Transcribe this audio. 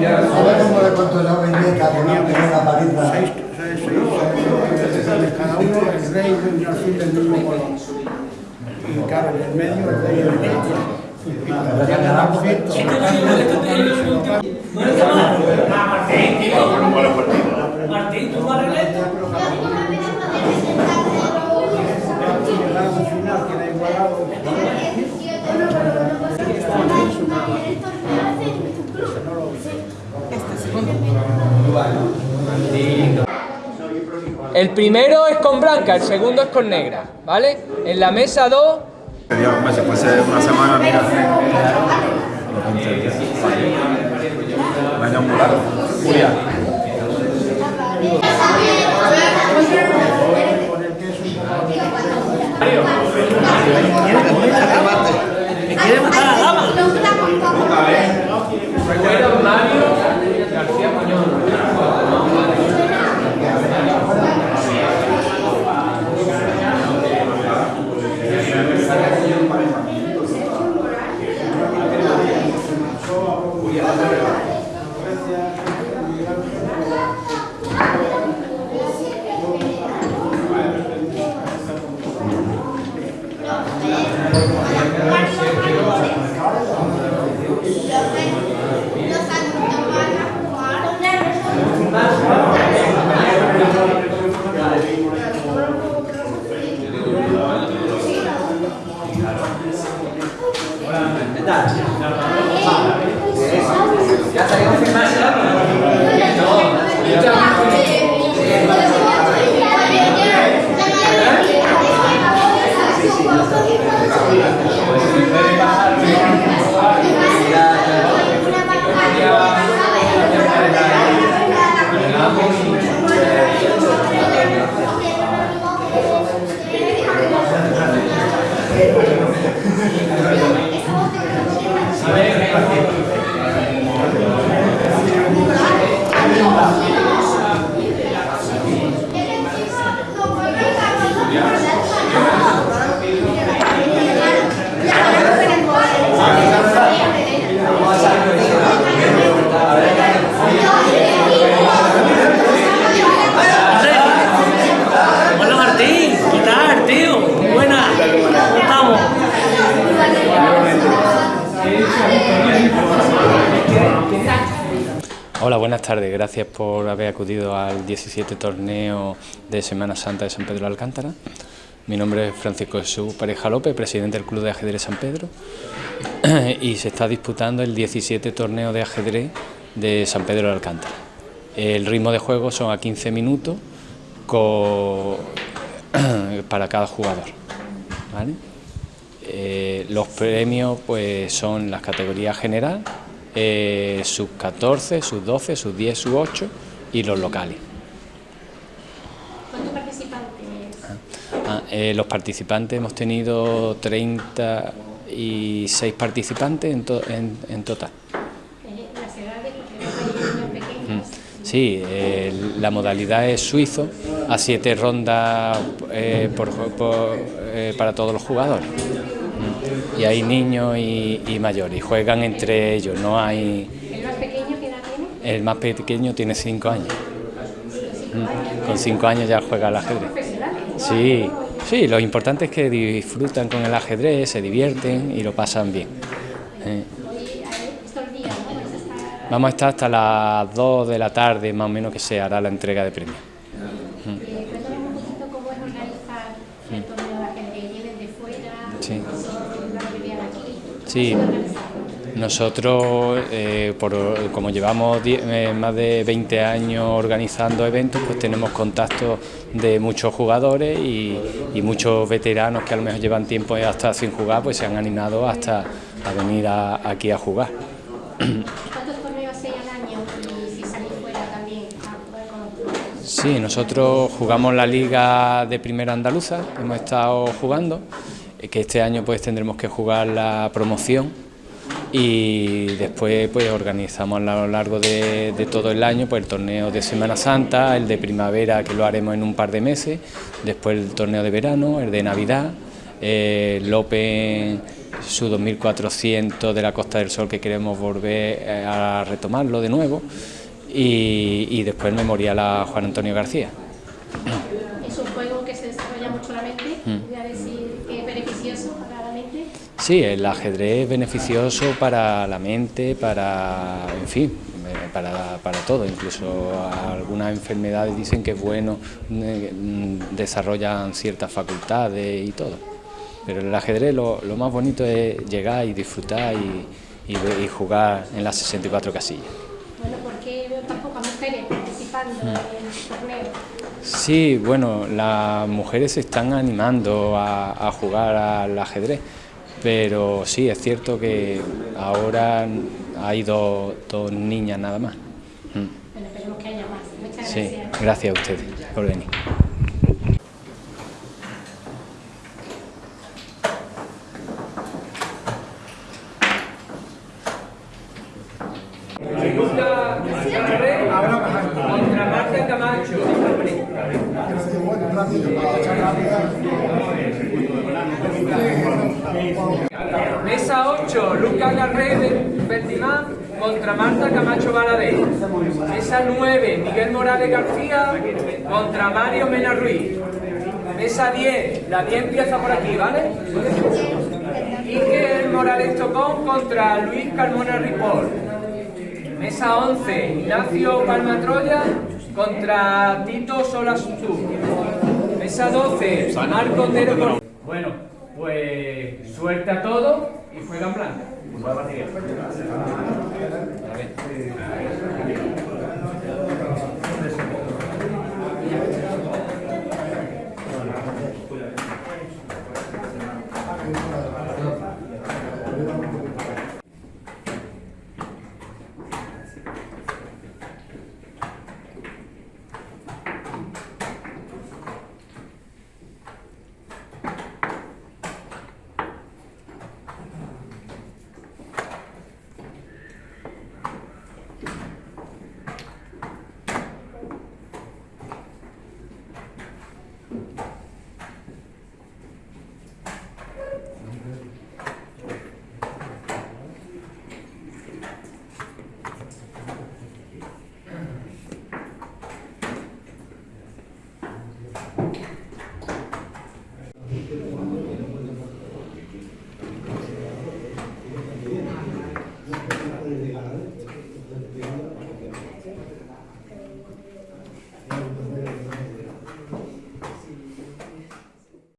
ver cómo le contó yo a mi nieta que no tiene la paliza. seis, seis, seis, seis, cada uno el rey y un alfil del mismo color. Y claro, en el medio el rey y el rey. Martín, ¿tú vas a llegaron al final, queda igualado. El primero es con blanca, el segundo es con negra, ¿vale? En la mesa 2 Dios, pues si fuese una semana, mira. Vaya muy largo. Julia. Ya salimos en marcha. A ver, Hola, buenas tardes. Gracias por haber acudido al 17 torneo de Semana Santa de San Pedro de Alcántara. Mi nombre es Francisco Jesús Pareja López, presidente del Club de Ajedrez San Pedro. Y se está disputando el 17 torneo de ajedrez de San Pedro de Alcántara. El ritmo de juego son a 15 minutos para cada jugador. Eh, los premios pues son las categorías general, eh, sub 14, sub 12, sub 10, sub 8 y los locales. ¿Cuántos participantes? Ah, eh, los participantes hemos tenido 36 participantes en, to- en- en total. Eh, Las edades, porque hay. Sí, eh, la modalidad es suizo, a siete rondas eh, por- por, eh, para todos los jugadores. Y hay niños y, y mayores, y juegan entre ellos, no hay... ¿El más pequeño qué edad tiene? El más pequeño tiene cinco años. Mm. Con cinco años ya juega al ajedrez. Sí, sí, lo importante es que disfrutan con el ajedrez, se divierten y lo pasan bien. Eh, Vamos a estar hasta las 2 de la tarde, más o menos, que se hará la entrega de premios. Eh, cuéntame un poquito cómo es organizar el torneo de ajedrez. ¿Vienen de fuera? Sí. ¿Son la mayoría de aquí? Sí. Nosotros, eh, por- como llevamos eh, más de 20 años organizando eventos, pues tenemos contacto de muchos jugadores y, y muchos veteranos que a lo mejor llevan tiempo hasta sin jugar, pues se han animado hasta a venir a- aquí a jugar. ¿Cuántos torneos hay al año? Y si salís fuera también a jugar con los clubes. Sí, nosotros jugamos la Liga de Primera Andaluza, hemos estado jugando, que este año pues tendremos que jugar la promoción y después pues organizamos a lo largo de, todo el año pues el torneo de Semana Santa, el de primavera que lo haremos en un par de meses, después el torneo de verano, el de Navidad, eh, el Open su 2400 de la Costa del Sol que queremos volver eh, a retomarlo de nuevo y, y después memorial a Juan Antonio García. Es un juego que se desarrolla mucho la mente, voy a decir que es beneficioso para la mente. Sí, el ajedrez es beneficioso para la mente, para, en fin, eh, para, para todo. Incluso algunas enfermedades dicen que es bueno, mm, desarrollan ciertas facultades y todo. Pero el ajedrez lo, lo más bonito es llegar y disfrutar y, y jugar en las 64 casillas. Bueno, porque veo tan pocas mujeres participando en el torneo. Sí, bueno, las mujeres se están animando a, a jugar al ajedrez, pero sí, es cierto que ahora hay dos, dos niñas nada más. Mm. Bueno, esperemos que haya más. Muchas Sí, gracias. gracias a ustedes por venir. Camacho. Mesa 8, Lucas Garré Bertimán contra Marta Camacho Baladé. Mesa 9, Miguel Morales García contra Mario Mena Ruiz. Mesa 10, la 10 empieza por aquí, ¿vale? Iker Morales Tocón contra Luis Carmona Ripoll. Mesa 11, Ignacio Palma Troya contra Tito Solas Tú. Mesa 12, Marco Otero Cor- Bueno, pues suerte a todos y juegan blanca.